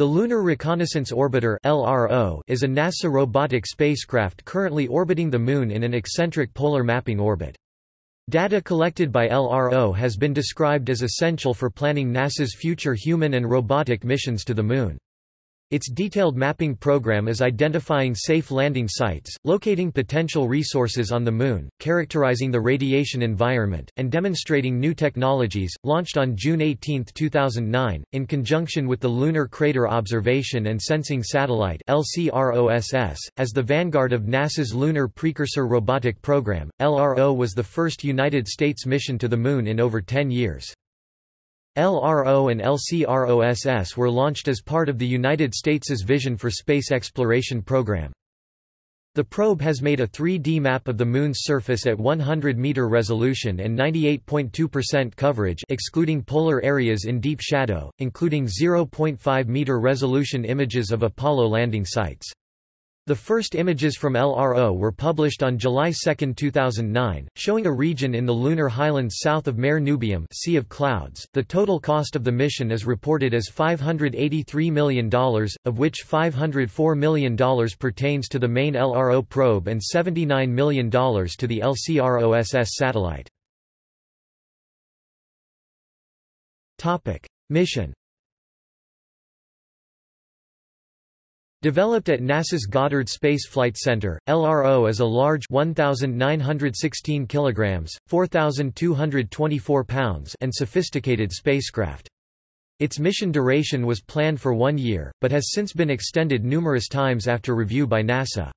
The Lunar Reconnaissance Orbiter (LRO) is a NASA robotic spacecraft currently orbiting the Moon in an eccentric polar mapping orbit. Data collected by LRO has been described as essential for planning NASA's future human and robotic missions to the Moon. Its detailed mapping program is identifying safe landing sites, locating potential resources on the Moon, characterizing the radiation environment, and demonstrating new technologies. Launched on June 18, 2009, in conjunction with the Lunar Crater Observation and Sensing Satellite (LCROSS), as the vanguard of NASA's Lunar Precursor Robotic Program, LRO was the first United States mission to the Moon in over 10 years. LRO and LCROSS were launched as part of the United States's Vision for Space Exploration program. The probe has made a 3D map of the Moon's surface at 100-meter resolution and 98.2% coverage excluding polar areas in deep shadow, including 0.5-meter resolution images of Apollo landing sites. The first images from LRO were published on July 2, 2009, showing a region in the lunar highlands south of Mare Nubium sea of Clouds. The total cost of the mission is reported as $583 million, of which $504 million pertains to the main LRO probe and $79 million to the LCROSS satellite. Mission Developed at NASA's Goddard Space Flight Center, LRO is a large 1916 kilograms, 4224 pounds and sophisticated spacecraft. Its mission duration was planned for 1 year, but has since been extended numerous times after review by NASA.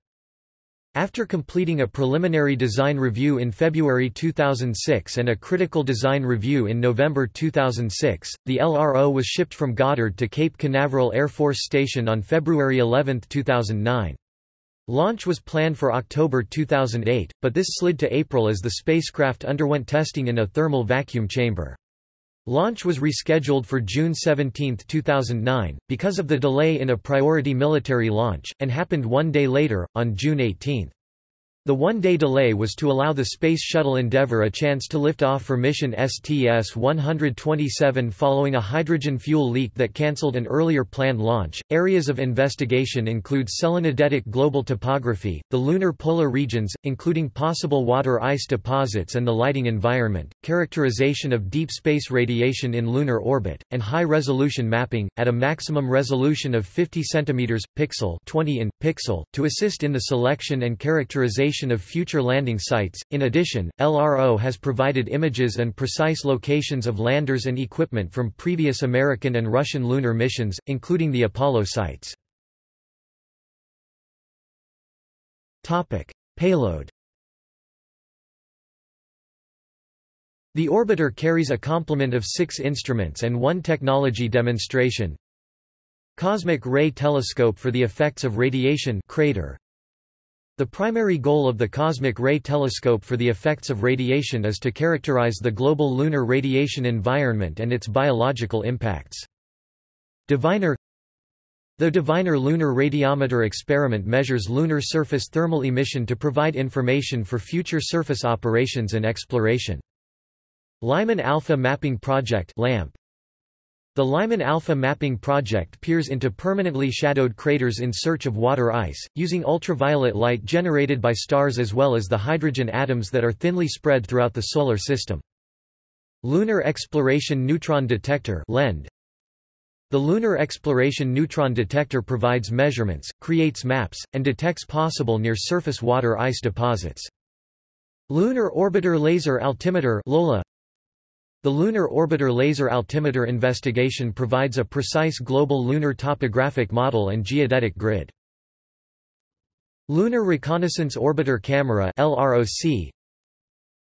After completing a preliminary design review in February 2006 and a critical design review in November 2006, the LRO was shipped from Goddard to Cape Canaveral Air Force Station on February 11, 2009. Launch was planned for October 2008, but this slid to April as the spacecraft underwent testing in a thermal vacuum chamber. Launch was rescheduled for June 17, 2009, because of the delay in a priority military launch, and happened one day later, on June 18. The one-day delay was to allow the Space Shuttle Endeavour a chance to lift off for mission STS-127 following a hydrogen fuel leak that cancelled an earlier planned launch. Areas of investigation include selenodetic global topography, the lunar polar regions, including possible water ice deposits and the lighting environment, characterization of deep space radiation in lunar orbit, and high-resolution mapping, at a maximum resolution of 50 cm, pixel 20 in, pixel, to assist in the selection and characterization of future landing sites. In addition, LRO has provided images and precise locations of landers and equipment from previous American and Russian lunar missions, including the Apollo sites. Topic: Payload. The orbiter carries a complement of six instruments and one technology demonstration. Cosmic Ray Telescope for the effects of radiation CRaTER, the primary goal of the Cosmic Ray Telescope for the effects of radiation is to characterize the global lunar radiation environment and its biological impacts. Diviner The Diviner Lunar Radiometer experiment measures lunar surface thermal emission to provide information for future surface operations and exploration. Lyman Alpha Mapping Project LAMP the Lyman Alpha mapping project peers into permanently shadowed craters in search of water ice, using ultraviolet light generated by stars as well as the hydrogen atoms that are thinly spread throughout the Solar System. Lunar Exploration Neutron Detector LEND. The Lunar Exploration Neutron Detector provides measurements, creates maps, and detects possible near-surface water ice deposits. Lunar Orbiter Laser Altimeter LOLA the Lunar Orbiter Laser Altimeter investigation provides a precise global lunar topographic model and geodetic grid. Lunar Reconnaissance Orbiter Camera LROC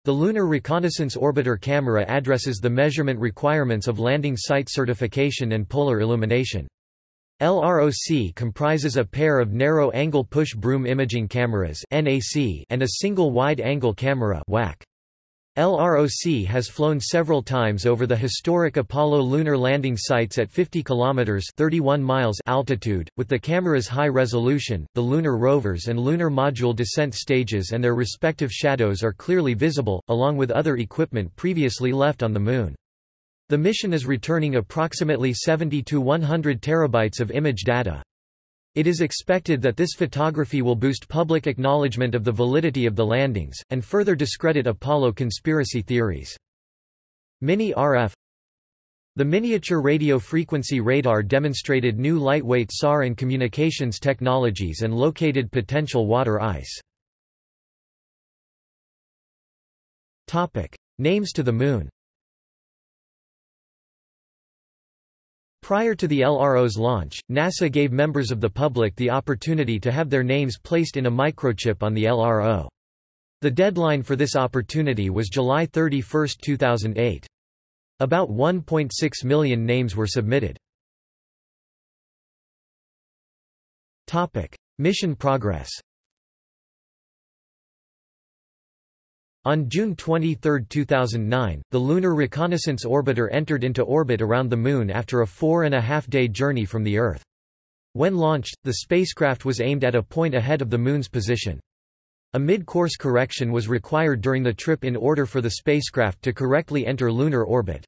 The Lunar Reconnaissance Orbiter Camera addresses the measurement requirements of landing site certification and polar illumination. LROC comprises a pair of narrow-angle push-broom imaging cameras and a single wide-angle camera WAC. LROC has flown several times over the historic Apollo lunar landing sites at 50 kilometers (31 miles) altitude with the camera's high resolution. The lunar rovers and lunar module descent stages and their respective shadows are clearly visible along with other equipment previously left on the moon. The mission is returning approximately 70 to 100 terabytes of image data. It is expected that this photography will boost public acknowledgement of the validity of the landings, and further discredit Apollo conspiracy theories. Mini-RF The miniature radio frequency radar demonstrated new lightweight SAR and communications technologies and located potential water ice. Names to the Moon Prior to the LRO's launch, NASA gave members of the public the opportunity to have their names placed in a microchip on the LRO. The deadline for this opportunity was July 31, 2008. About 1.6 million names were submitted. Topic: Mission progress On June 23, 2009, the Lunar Reconnaissance Orbiter entered into orbit around the Moon after a four-and-a-half-day journey from the Earth. When launched, the spacecraft was aimed at a point ahead of the Moon's position. A mid-course correction was required during the trip in order for the spacecraft to correctly enter lunar orbit.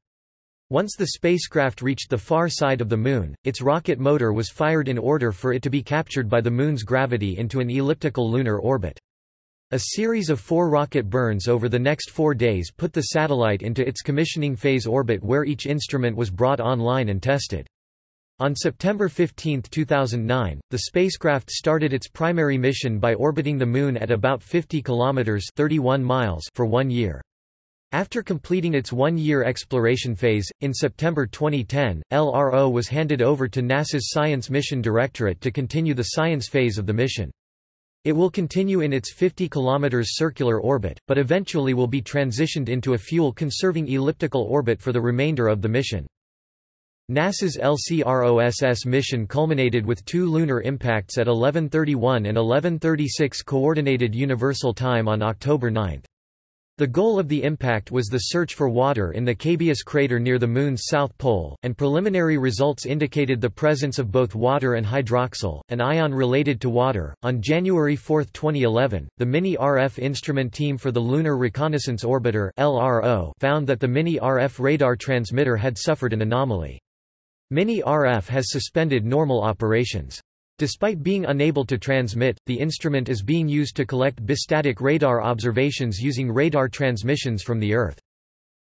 Once the spacecraft reached the far side of the Moon, its rocket motor was fired in order for it to be captured by the Moon's gravity into an elliptical lunar orbit. A series of four rocket burns over the next four days put the satellite into its commissioning phase orbit where each instrument was brought online and tested. On September 15, 2009, the spacecraft started its primary mission by orbiting the Moon at about 50 kilometers (31 miles) for one year. After completing its one-year exploration phase, in September 2010, LRO was handed over to NASA's Science Mission Directorate to continue the science phase of the mission. It will continue in its 50 km circular orbit, but eventually will be transitioned into a fuel-conserving elliptical orbit for the remainder of the mission. NASA's LCROSS mission culminated with two lunar impacts at 11:31 and 11:36 Coordinated Universal Time on October 9. The goal of the impact was the search for water in the Cabeus crater near the Moon's south pole, and preliminary results indicated the presence of both water and hydroxyl, an ion related to water. On January 4, 2011, the Mini RF instrument team for the Lunar Reconnaissance Orbiter (LRO) found that the Mini RF radar transmitter had suffered an anomaly. Mini RF has suspended normal operations. Despite being unable to transmit, the instrument is being used to collect bistatic radar observations using radar transmissions from the Earth.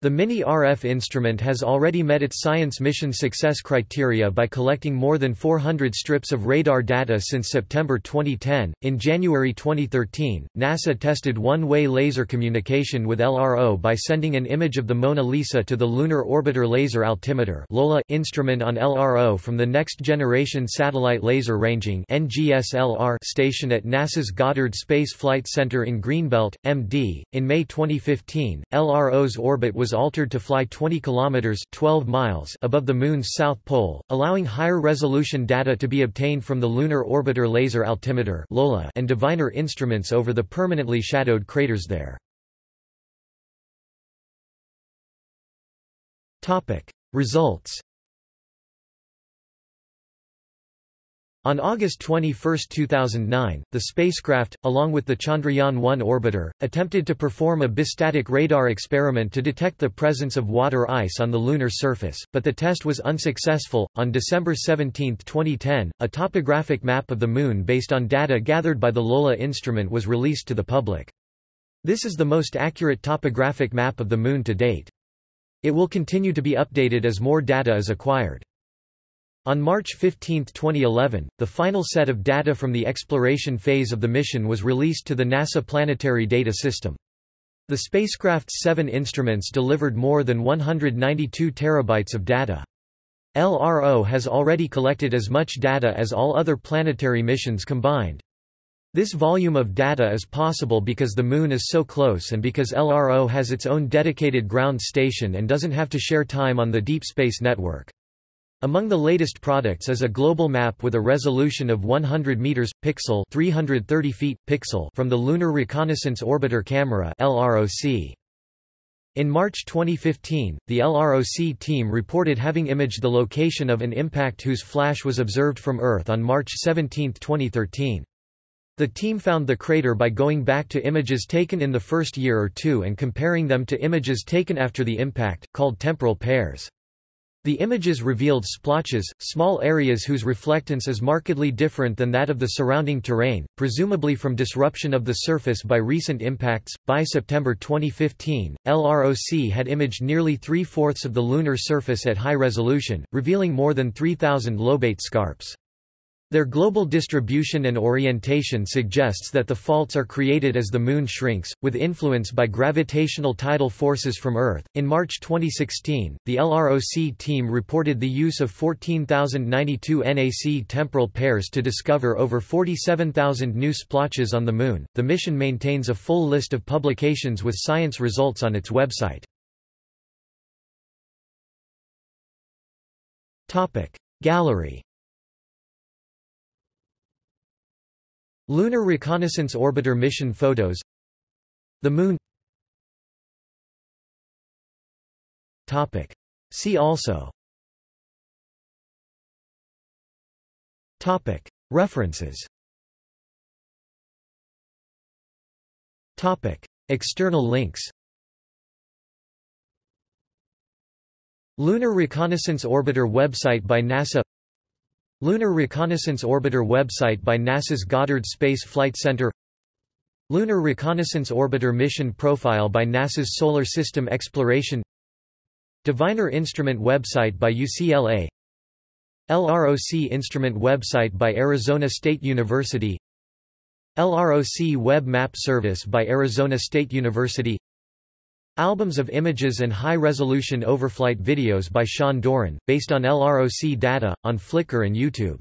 The Mini-RF instrument has already met its science mission success criteria by collecting more than 400 strips of radar data since September 2010. In January 2013, NASA tested one-way laser communication with LRO by sending an image of the Mona Lisa to the Lunar Orbiter Laser Altimeter (LOLA) instrument on LRO from the Next Generation Satellite Laser Ranging station at NASA's Goddard Space Flight Center in Greenbelt, MD. In May 2015, LRO's orbit was was altered to fly 20 kilometers 12 miles above the moon's south pole, allowing higher resolution data to be obtained from the Lunar Orbiter Laser Altimeter (LOLA) and Diviner instruments over the permanently shadowed craters there. Topic: Results On August 21, 2009, the spacecraft, along with the Chandrayaan-1 orbiter, attempted to perform a bistatic radar experiment to detect the presence of water ice on the lunar surface, but the test was unsuccessful. On December 17, 2010, a topographic map of the Moon based on data gathered by the LOLA instrument was released to the public. This is the most accurate topographic map of the Moon to date. It will continue to be updated as more data is acquired. On March 15, 2011, the final set of data from the exploration phase of the mission was released to the NASA Planetary Data System. The spacecraft's seven instruments delivered more than 192 terabytes of data. LRO has already collected as much data as all other planetary missions combined. This volume of data is possible because the Moon is so close and because LRO has its own dedicated ground station and doesn't have to share time on the Deep Space Network. Among the latest products is a global map with a resolution of 100 meters pixel, 330 feet pixel from the Lunar Reconnaissance Orbiter Camera (LROC). In March 2015, the LROC team reported having imaged the location of an impact whose flash was observed from Earth on March 17, 2013. The team found the crater by going back to images taken in the first year or two and comparing them to images taken after the impact, called temporal pairs. The images revealed splotches, small areas whose reflectance is markedly different than that of the surrounding terrain, presumably from disruption of the surface by recent impacts. By September 2015, LROC had imaged nearly three fourths of the lunar surface at high resolution, revealing more than 3,000 lobate scarps. Their global distribution and orientation suggests that the faults are created as the Moon shrinks, with influence by gravitational tidal forces from Earth. In March 2016, the LROC team reported the use of 14,092 NAC temporal pairs to discover over 47,000 new splotches on the Moon. The mission maintains a full list of publications with science results on its website. Gallery Lunar Reconnaissance Orbiter mission photos. The Moon. See also. References. External links. Lunar Reconnaissance Orbiter website by NASA Lunar Reconnaissance Orbiter website by NASA's Goddard Space Flight Center. Lunar Reconnaissance Orbiter mission profile by NASA's Solar System Exploration. Diviner Instrument website by UCLA LROC Instrument website by Arizona State University. LROC Web Map Service by Arizona State University Albums of images and high-resolution overflight videos by Sean Doran, based on LROC data, on Flickr and YouTube